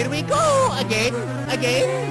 Here we go! Again, again.